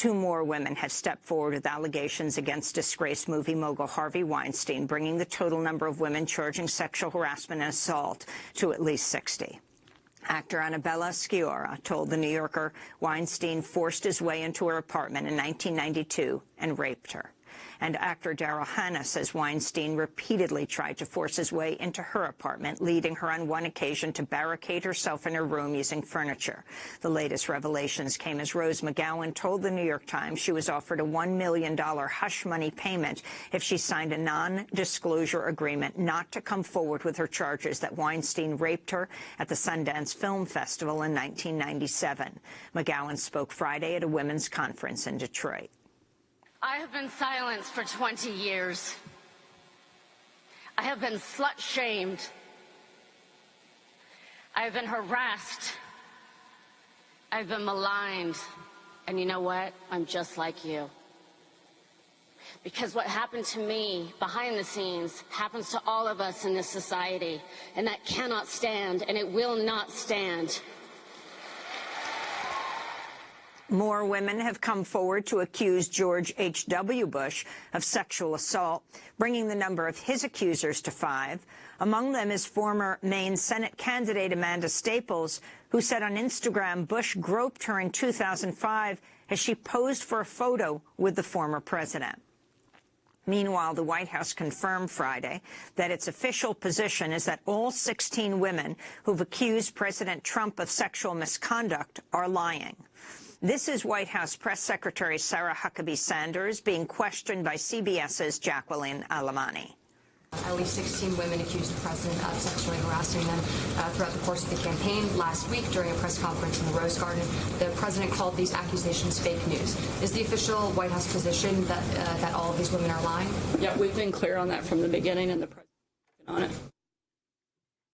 Two more women have stepped forward with allegations against disgraced movie mogul Harvey Weinstein, bringing the total number of women charging sexual harassment and assault to at least 60. Actor Annabella Sciorra told The New Yorker Weinstein forced his way into her apartment in 1992 and raped her. And actor Daryl Hannah says Weinstein repeatedly tried to force his way into her apartment, leading her on one occasion to barricade herself in her room using furniture. The latest revelations came as Rose McGowan told the New York Times she was offered a $1 million hush money payment if she signed a non-disclosure agreement not to come forward with her charges that Weinstein raped her at the Sundance Film Festival in 1997. McGowan spoke Friday at a women's conference in Detroit. I have been silenced for 20 years. I have been slut-shamed. I have been harassed. I've been maligned. And you know what? I'm just like you. Because what happened to me behind the scenes happens to all of us in this society. And that cannot stand, and it will not stand. More women have come forward to accuse George H.W. Bush of sexual assault, bringing the number of his accusers to five. Among them is former Maine Senate candidate Amanda Staples, who said on Instagram Bush groped her in 2005 as she posed for a photo with the former president. Meanwhile, the White House confirmed Friday that its official position is that all 16 women who've accused President Trump of sexual misconduct are lying. This is White House Press Secretary Sarah Huckabee Sanders being questioned by CBS's Jacqueline Alemany. At least 16 women accused the president of sexually harassing them uh, throughout the course of the campaign. Last week, during a press conference in the Rose Garden, the president called these accusations fake news. Is the official White House position that uh, that all of these women are lying? Yeah, we've been clear on that from the beginning, and the president on it.